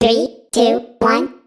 Three, two, one.